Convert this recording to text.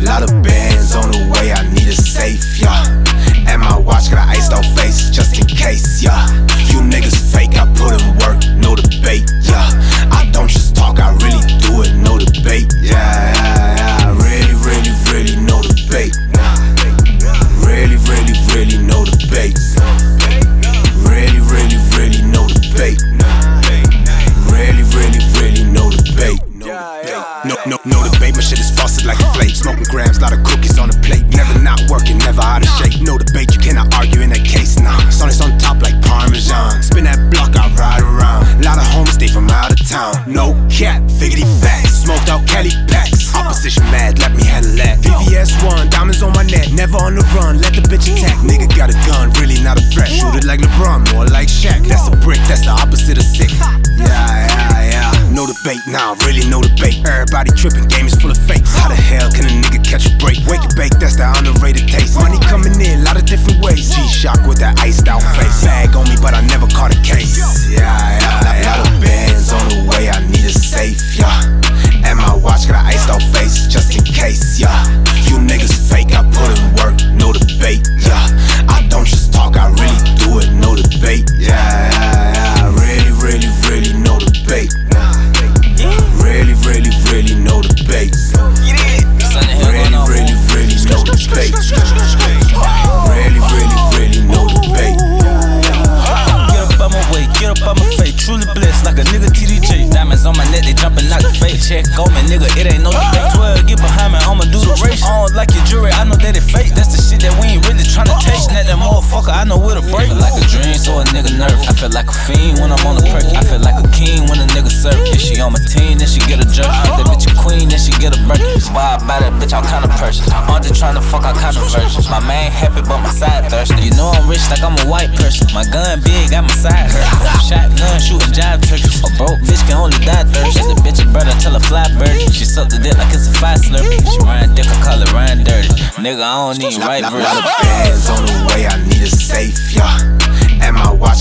Lot of bands on the way, I need a safe, yeah. And my watch got an iced out face just in case, yeah. best one. Diamonds on my neck, never on the run. Let the bitch attack. Nigga got a gun, really not a threat. Shoot it like LeBron, more like Shaq. That's a brick, that's the opposite of sick. Yeah, yeah, yeah. No debate, nah, really no debate. Everybody tripping, game is full of fakes. How the hell can a nigga catch a break? Wake and bake, that's the underrated taste. Money coming in, lot of different ways. G-Shock with that iced out face. Bag on me, but I never caught a case. Yeah, yeah. It ain't no debate. 12, get behind me, I'ma do the race. I don't like your jewelry, I know that it fake. That's the shit that we ain't really tryna taste. Net that motherfucker, I know where to break. Like a dream, so a nigga nerve. I feel like a fiend when I'm on the perk. I feel like a king when a nigga serve. If she on my team, then she get a jerk. That bitch a queen, then she get a Birkin. Why I buy that bitch, I'm kinda purchase. I'm just tryna fuck, I kinda virgin. My man happy, but my side thirsty. You know I'm rich like I'm a white person. My gun big, got my side hurt. Shotgun shooting it's a five slurpee. She dick, I call it Ryan dirty. Nigga, I don't need right verse. lot of bands on the way, I need a safe, yeah. And my watch